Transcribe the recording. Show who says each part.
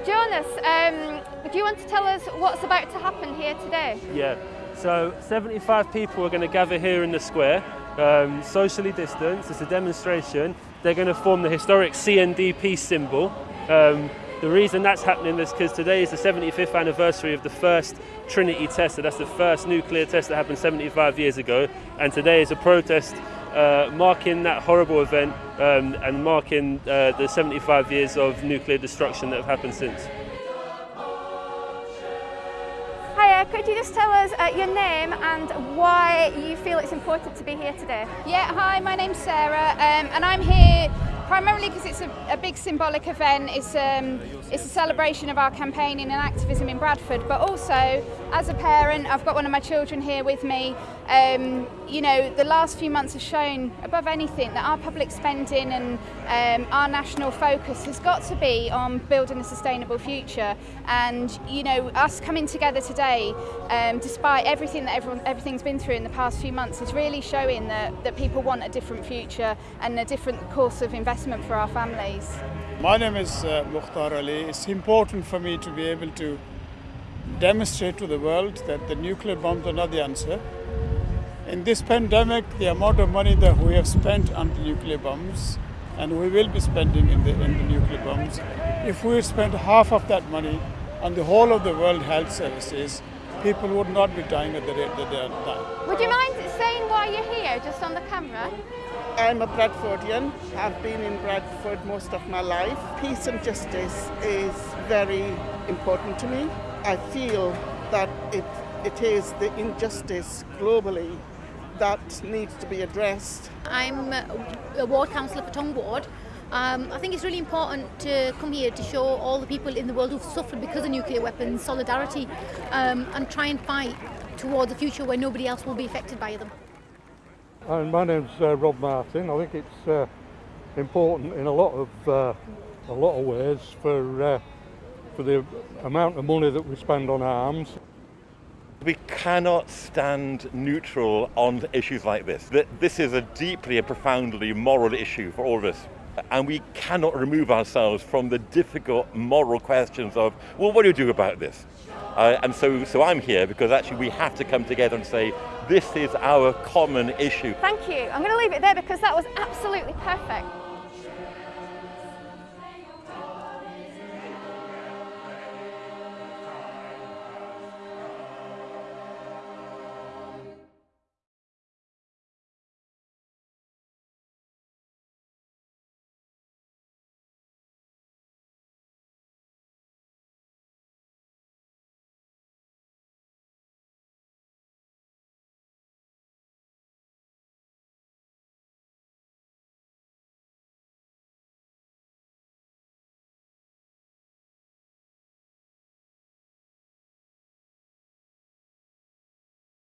Speaker 1: Dennis, um, do you want to tell us what's about to happen here today?
Speaker 2: Yeah, so 75 people are going to gather here in the square, um, socially distanced. It's a demonstration. They're going to form the historic CNDP symbol. Um, the reason that's happening is because today is the 75th anniversary of the first Trinity test. So that's the first nuclear test that happened 75 years ago. And today is a protest uh, marking that horrible event um, and marking uh, the 75 years of nuclear destruction that have happened since.
Speaker 1: Hiya, could you just tell us uh, your name and why you feel it's important to be here today?
Speaker 3: Yeah, hi, my name's Sarah um, and I'm here primarily because it's a, a, big symbolic event. It's, um, it's a celebration of our campaigning and activism in Bradford, but also as a parent, I've got one of my children here with me. Um, you know, the last few months have shown, above anything, that our public spending and um, our national focus has got to be on building a sustainable future. And, you know, us coming together today, um, despite everything that everyone, everything's been through in the past few months, is really showing that, that people want a different future and a different course of investment investment for our families.
Speaker 4: My name is uh, Mukhtar Ali. It's important for me to be able to demonstrate to the world that the nuclear bombs are not the answer. In this pandemic, the amount of money that we have spent on the nuclear bombs and we will be spending in the, in the nuclear bombs, if we spent half of that money on the whole of the world health services, people would not be dying at the rate that they are dying.
Speaker 1: Would you mind saying why you're here, just on the camera?
Speaker 5: I'm a Bradfordian. I've been in Bradford most of my life. Peace and justice is very important to me. I feel that it, it is the injustice globally that needs to be addressed.
Speaker 6: I'm a ward councillor for Tong Ward. Um, I think it's really important to come here to show all the people in the world who've suffered because of nuclear weapons solidarity um, and try and fight towards a future where nobody else will be affected by them.
Speaker 7: And my name's uh, Rob Martin. I think it's uh, important in a lot of uh, a lot of ways for uh, for the amount of money that we spend on arms.
Speaker 8: We cannot stand neutral on issues like this. This is a deeply and profoundly moral issue for all of us. And we cannot remove ourselves from the difficult moral questions of, well, what do you do about this? Uh, and so, so I'm here because actually we have to come together and say, this is our common issue.
Speaker 1: Thank you. I'm going to leave it there because that was absolutely perfect.